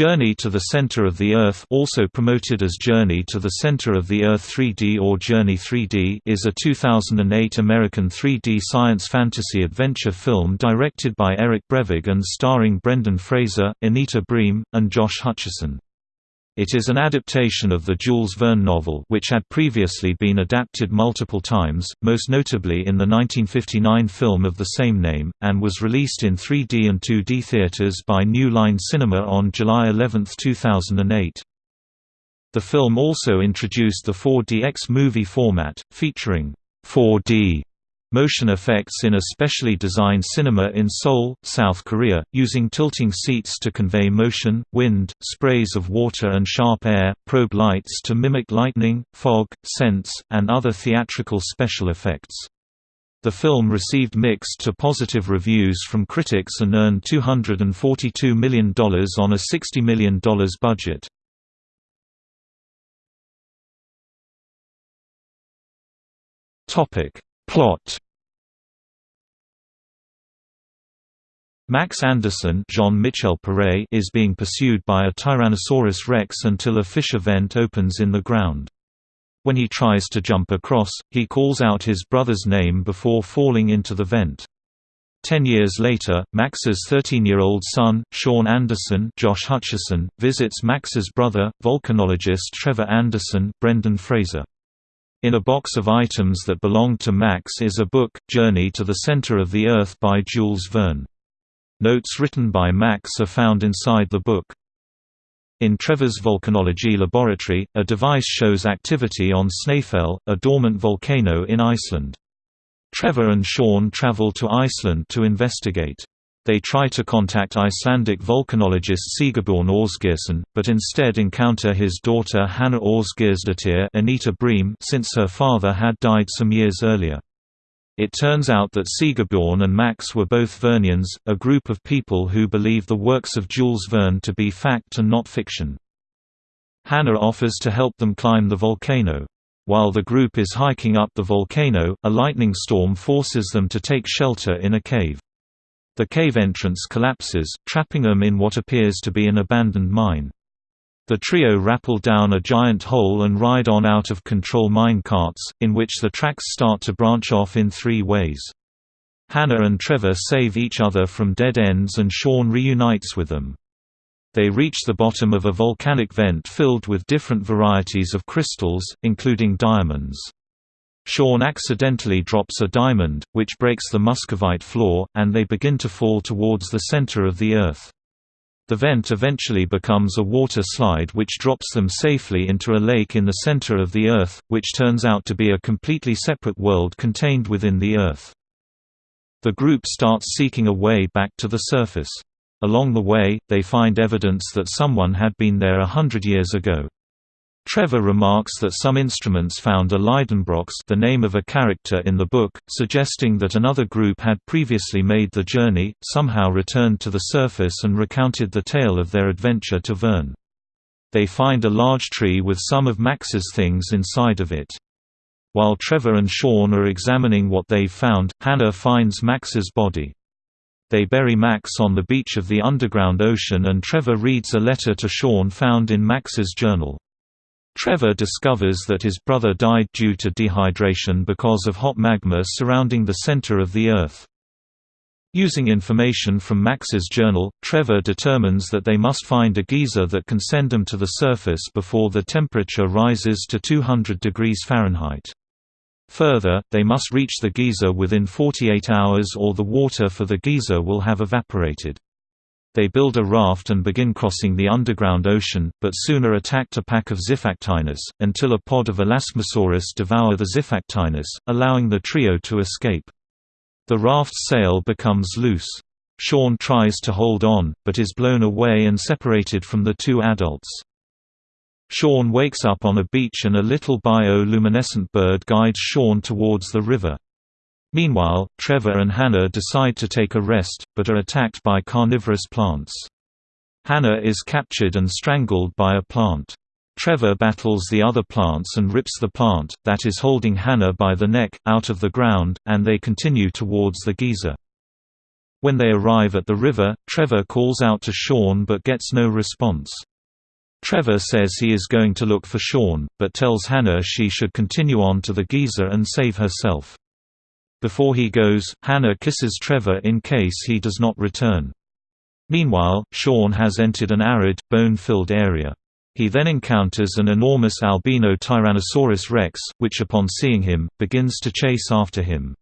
Journey to the Center of the Earth also promoted as Journey to the Center of the Earth 3D or Journey 3D is a 2008 American 3D science fantasy adventure film directed by Eric Brevig and starring Brendan Fraser, Anita Briem, and Josh Hutcherson. It is an adaptation of the Jules Verne novel which had previously been adapted multiple times, most notably in the 1959 film of the same name, and was released in 3D and 2D theaters by New Line Cinema on July 11, 2008. The film also introduced the 4DX movie format, featuring 4D motion effects in a specially designed cinema in Seoul, South Korea, using tilting seats to convey motion, wind, sprays of water and sharp air, probe lights to mimic lightning, fog, scents, and other theatrical special effects. The film received mixed to positive reviews from critics and earned $242 million on a $60 million budget. Topic Plot Max Anderson Jean Michel Paré is being pursued by a Tyrannosaurus rex until a fissure vent opens in the ground. When he tries to jump across, he calls out his brother's name before falling into the vent. Ten years later, Max's 13-year-old son, Sean Anderson Josh Hutcherson, visits Max's brother, volcanologist Trevor Anderson Brendan Fraser. In a box of items that belong to Max is a book, Journey to the Center of the Earth by Jules Verne. Notes written by Max are found inside the book. In Trevor's volcanology laboratory, a device shows activity on Snæfell, a dormant volcano in Iceland. Trevor and Sean travel to Iceland to investigate. They try to contact Icelandic volcanologist Sigurbjörn Ásgeirsson, but instead encounter his daughter Hannah Ásgeirsdóttir Anita Briem since her father had died some years earlier. It turns out that Sigurbjörn and Max were both Vernians, a group of people who believe the works of Jules Verne to be fact and not fiction. Hannah offers to help them climb the volcano. While the group is hiking up the volcano, a lightning storm forces them to take shelter in a cave. The cave entrance collapses, trapping them in what appears to be an abandoned mine. The trio rappel down a giant hole and ride on out-of-control mine carts, in which the tracks start to branch off in three ways. Hannah and Trevor save each other from dead ends and Sean reunites with them. They reach the bottom of a volcanic vent filled with different varieties of crystals, including diamonds. Sean accidentally drops a diamond, which breaks the muscovite floor, and they begin to fall towards the center of the Earth. The vent eventually becomes a water slide which drops them safely into a lake in the center of the Earth, which turns out to be a completely separate world contained within the Earth. The group starts seeking a way back to the surface. Along the way, they find evidence that someone had been there a hundred years ago. Trevor remarks that some instruments found a Lidenbrock's the name of a character in the book, suggesting that another group had previously made the journey, somehow returned to the surface and recounted the tale of their adventure to Verne. They find a large tree with some of Max's things inside of it. While Trevor and Sean are examining what they've found, Hannah finds Max's body. They bury Max on the beach of the underground ocean and Trevor reads a letter to Sean found in Max's journal. Trevor discovers that his brother died due to dehydration because of hot magma surrounding the center of the Earth. Using information from Max's journal, Trevor determines that they must find a geyser that can send them to the surface before the temperature rises to 200 degrees Fahrenheit. Further, they must reach the geyser within 48 hours or the water for the geyser will have evaporated. They build a raft and begin crossing the underground ocean, but soon are attacked a pack of Xiphactinus, until a pod of Elasmosaurus devour the Xiphactinus, allowing the trio to escape. The raft's sail becomes loose. Sean tries to hold on, but is blown away and separated from the two adults. Sean wakes up on a beach and a little bioluminescent bird guides Sean towards the river. Meanwhile, Trevor and Hannah decide to take a rest, but are attacked by carnivorous plants. Hannah is captured and strangled by a plant. Trevor battles the other plants and rips the plant, that is holding Hannah by the neck, out of the ground, and they continue towards the geyser. When they arrive at the river, Trevor calls out to Sean but gets no response. Trevor says he is going to look for Sean, but tells Hannah she should continue on to the geyser and save herself. Before he goes, Hannah kisses Trevor in case he does not return. Meanwhile, Shaun has entered an arid, bone-filled area. He then encounters an enormous albino Tyrannosaurus rex, which upon seeing him, begins to chase after him.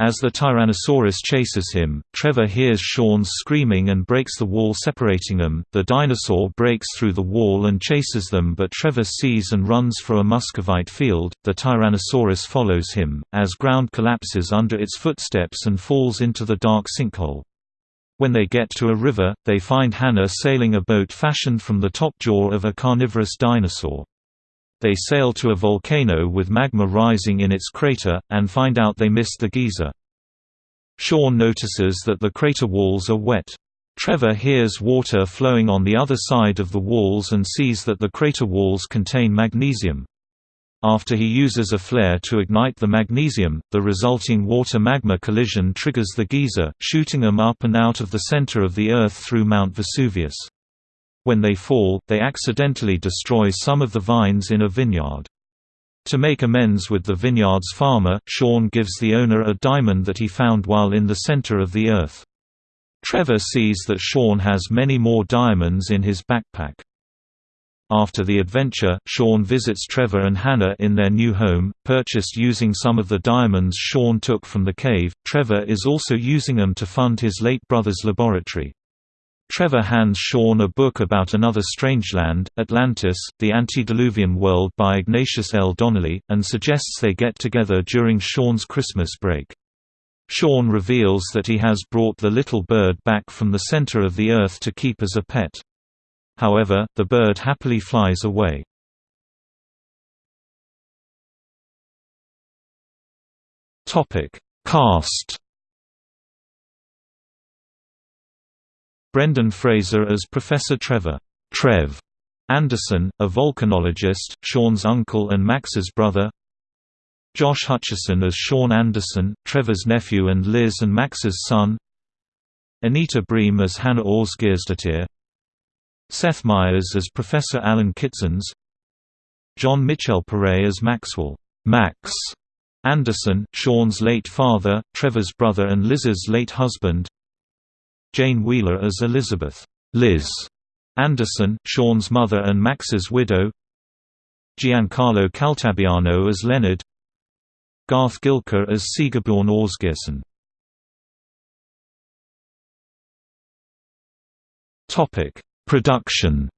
As the Tyrannosaurus chases him, Trevor hears Shaun's screaming and breaks the wall separating them. The dinosaur breaks through the wall and chases them, but Trevor sees and runs for a muscovite field. The Tyrannosaurus follows him, as ground collapses under its footsteps and falls into the dark sinkhole. When they get to a river, they find Hannah sailing a boat fashioned from the top jaw of a carnivorous dinosaur. They sail to a volcano with magma rising in its crater, and find out they missed the geyser. Shaun notices that the crater walls are wet. Trevor hears water flowing on the other side of the walls and sees that the crater walls contain magnesium. After he uses a flare to ignite the magnesium, the resulting water-magma collision triggers the geyser, shooting them up and out of the center of the Earth through Mount Vesuvius. When they fall, they accidentally destroy some of the vines in a vineyard. To make amends with the vineyard's farmer, Sean gives the owner a diamond that he found while in the center of the earth. Trevor sees that Sean has many more diamonds in his backpack. After the adventure, Sean visits Trevor and Hannah in their new home, purchased using some of the diamonds Sean took from the cave. Trevor is also using them to fund his late brother's laboratory. Trevor hands Sean a book about another strangeland, Atlantis, the Antediluvian World by Ignatius L. Donnelly, and suggests they get together during Sean's Christmas break. Sean reveals that he has brought the little bird back from the center of the earth to keep as a pet. However, the bird happily flies away. Cast Brendan Fraser as Professor Trevor Trev Anderson, a volcanologist, Sean's uncle and Max's brother Josh Hutcherson as Sean Anderson, Trevor's nephew and Liz and Max's son Anita Briem as Hannah Ásgeirsdóttir Seth Meyers as Professor Alan Kitzens John Mitchell Pare as Maxwell Max Anderson, Sean's late father, Trevor's brother and Liz's late husband Jane Wheeler as Elizabeth Liz Anderson, Sean's mother and Max's widow Giancarlo Caltabiano as Leonard Garth Gilker as Sigurbjörn Ásgeirsson Topic: Production.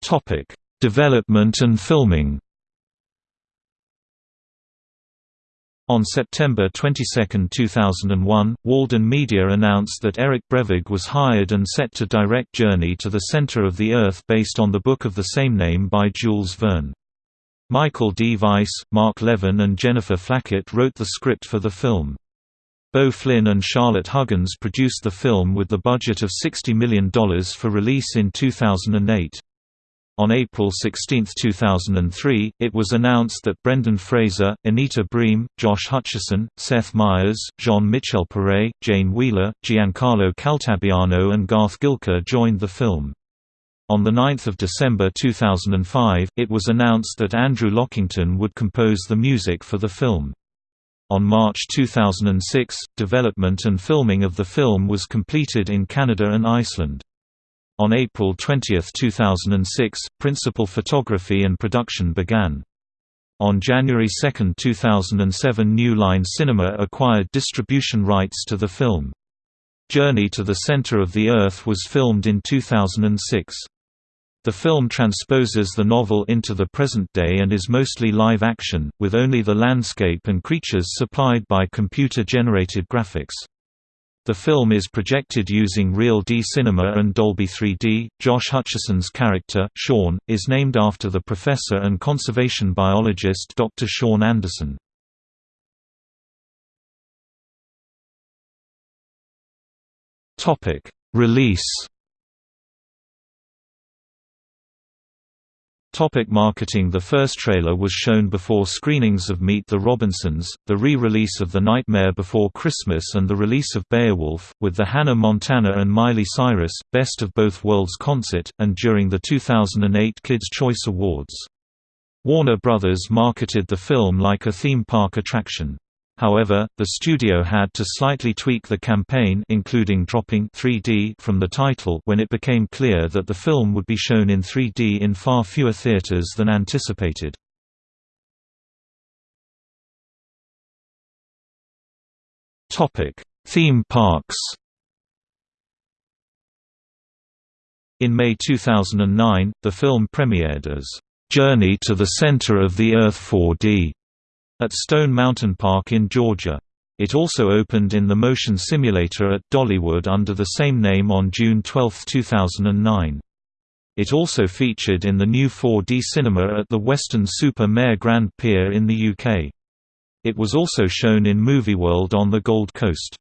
Topic: Development and filming. On September 22, 2001, Walden Media announced that Eric Brevig was hired and set to direct Journey to the Center of the Earth based on the book of the same name by Jules Verne. Michael D. Weiss, Mark Levin and Jennifer Flackett wrote the script for the film. Beau Flynn and Charlotte Huggins produced the film with the budget of $60 million for release in 2008. On April 16, 2003, it was announced that Brendan Fraser, Anita Briem, Josh Hutcherson, Seth Meyers, Jean Michel Pare, Jane Wheeler, Giancarlo Caltabiano and Garth Gilker joined the film. On 9 December 2005, it was announced that Andrew Lockington would compose the music for the film. On March 2006, development and filming of the film was completed in Canada and Iceland. On April 20, 2006, principal photography and production began. On January 2, 2007 New Line Cinema acquired distribution rights to the film. Journey to the Center of the Earth was filmed in 2006. The film transposes the novel into the present day and is mostly live action, with only the landscape and creatures supplied by computer-generated graphics. The film is projected using Real D Cinema and Dolby 3D. Josh Hutcherson's character, Shaun, is named after the professor and conservation biologist Dr. Shaun Anderson. Topic: Release Topic marketing The first trailer was shown before screenings of Meet the Robinsons, the re-release of The Nightmare Before Christmas and the release of Beowulf, with the Hannah Montana and Miley Cyrus, Best of Both Worlds concert, and during the 2008 Kids' Choice Awards. Warner Brothers marketed the film like a theme park attraction. However, the studio had to slightly tweak the campaign including dropping 3D from the title when it became clear that the film would be shown in 3D in far fewer theaters than anticipated. Topic: Theme parks In May 2009, the film premiered as Journey to the Center of the Earth 4D at Stone Mountain Park in Georgia. It also opened in the motion simulator at Dollywood under the same name on June 12, 2009. It also featured in the new 4D cinema at the Weston Super-Mare Grand Pier in the UK. It was also shown in Movieworld on the Gold Coast.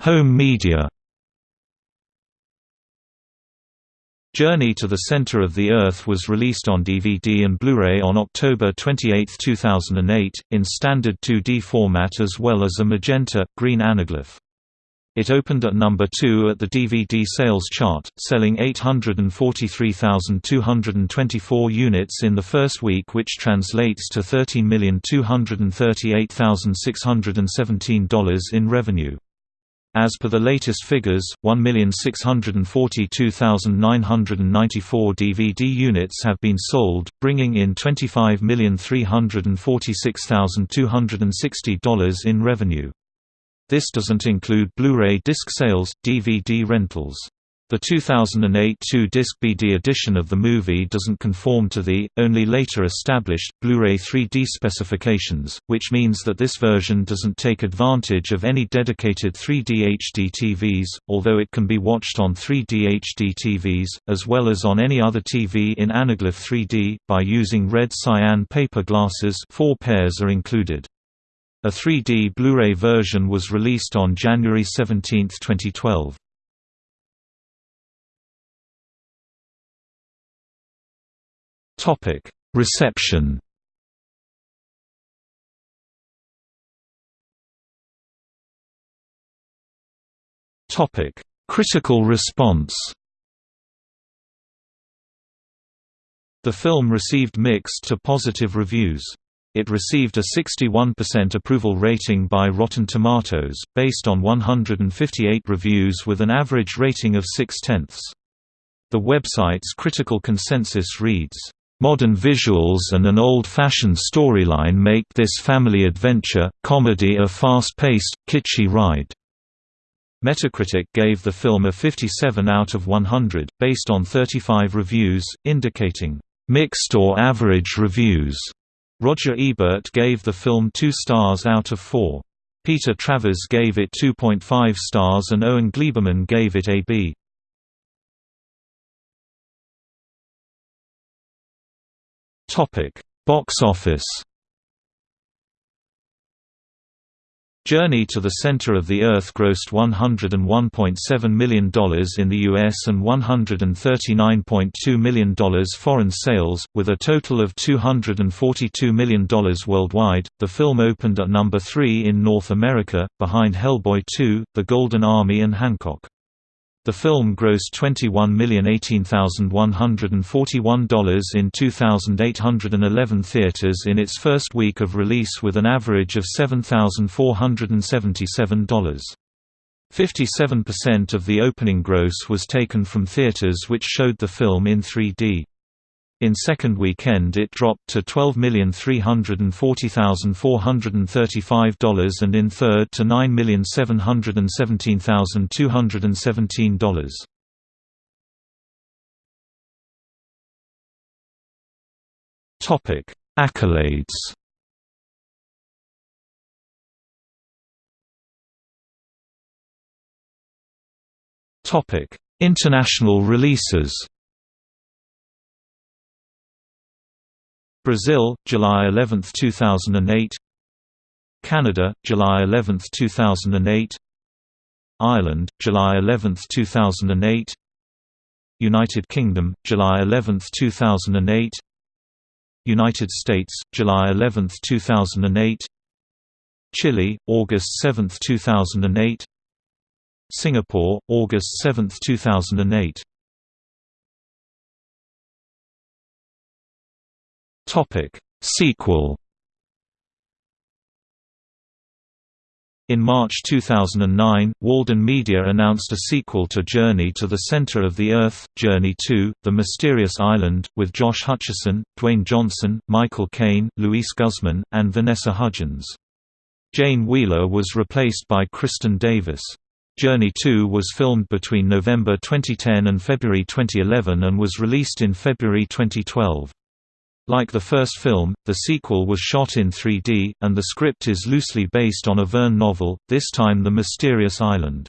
Home media Journey to the Center of the Earth was released on DVD and Blu-ray on October 28, 2008, in standard 2D format as well as a magenta, green anaglyph. It opened at number 2 at the DVD sales chart, selling 843,224 units in the first week which translates to $13,238,617 in revenue. As per the latest figures, 1,642,994 DVD units have been sold, bringing in $25,346,260 in revenue. This doesn't include Blu-ray disc sales, DVD rentals. The 2008 two-disc BD edition of the movie doesn't conform to the, only later established, Blu-ray 3D specifications, which means that this version doesn't take advantage of any dedicated 3D HD TVs, although it can be watched on 3D HD TVs, as well as on any other TV in Anaglyph 3D, by using red cyan paper glasses four pairs are included. A 3D Blu-ray version was released on January 17, 2012. Topic: Reception. Topic: Critical response. The film received mixed to positive reviews. It received a 61% approval rating by Rotten Tomatoes, based on 158 reviews with an average rating of 6 tenths. The website's critical consensus reads, Modern visuals and an old-fashioned storyline make this family adventure, comedy a fast-paced, kitschy ride. Metacritic gave the film a 57 out of 100, based on 35 reviews, indicating, "...mixed or average reviews." Roger Ebert gave the film 2 stars out of 4. Peter Travers gave it 2.5 stars and Owen Gleiberman gave it a B. Topic: Box office. Journey to the Center of the Earth grossed $101.7 million in the US and $139.2 million foreign sales, with a total of $242 million worldwide. The film opened at number 3 in North America, behind Hellboy 2, The Golden Army, and Hancock. The film grossed $21,018,141 in 2,811 theaters in its first week of release with an average of $7,477. 57% of the opening gross was taken from theaters which showed the film in 3D. In second weekend it dropped to $12,340,435 and in third to $9,717,217. Topic: Accolades. Topic: International releases. Brazil, July 11, 2008 Canada, July 11, 2008 Ireland, July 11, 2008 United Kingdom, July 11, 2008 United States, July 11, 2008 Chile, August 7, 2008 Singapore, August 7, 2008 Topic Sequel In March 2009, Walden Media announced a sequel to Journey to the Center of the Earth, Journey 2, The Mysterious Island, with Josh Hutcherson, Dwayne Johnson, Michael Caine, Luis Guzman, and Vanessa Hudgens. Jane Wheeler was replaced by Kristin Davis. Journey 2 was filmed between November 2010 and February 2011 and was released in February 2012. Like the first film, the sequel was shot in 3D, and the script is loosely based on a Verne novel, this time The Mysterious Island.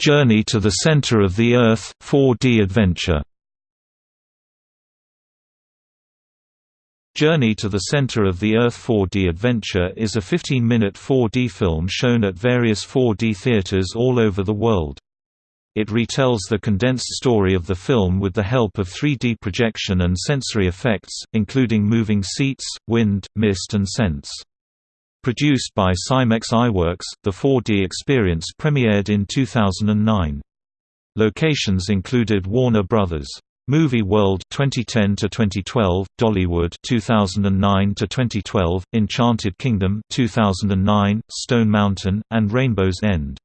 Journey to the Center of the Earth 4D adventure Journey to the Center of the Earth 4D Adventure is a 15-minute 4D film shown at various 4D theaters all over the world. It retells the condensed story of the film with the help of 3D projection and sensory effects, including moving seats, wind, mist and scents. Produced by SimEx Iwerks, the 4D experience premiered in 2009. Locations included Warner Brothers. Movie World 2010 to 2012, Dollywood 2009 to 2012, Enchanted Kingdom 2009, Stone Mountain, and Rainbow's End.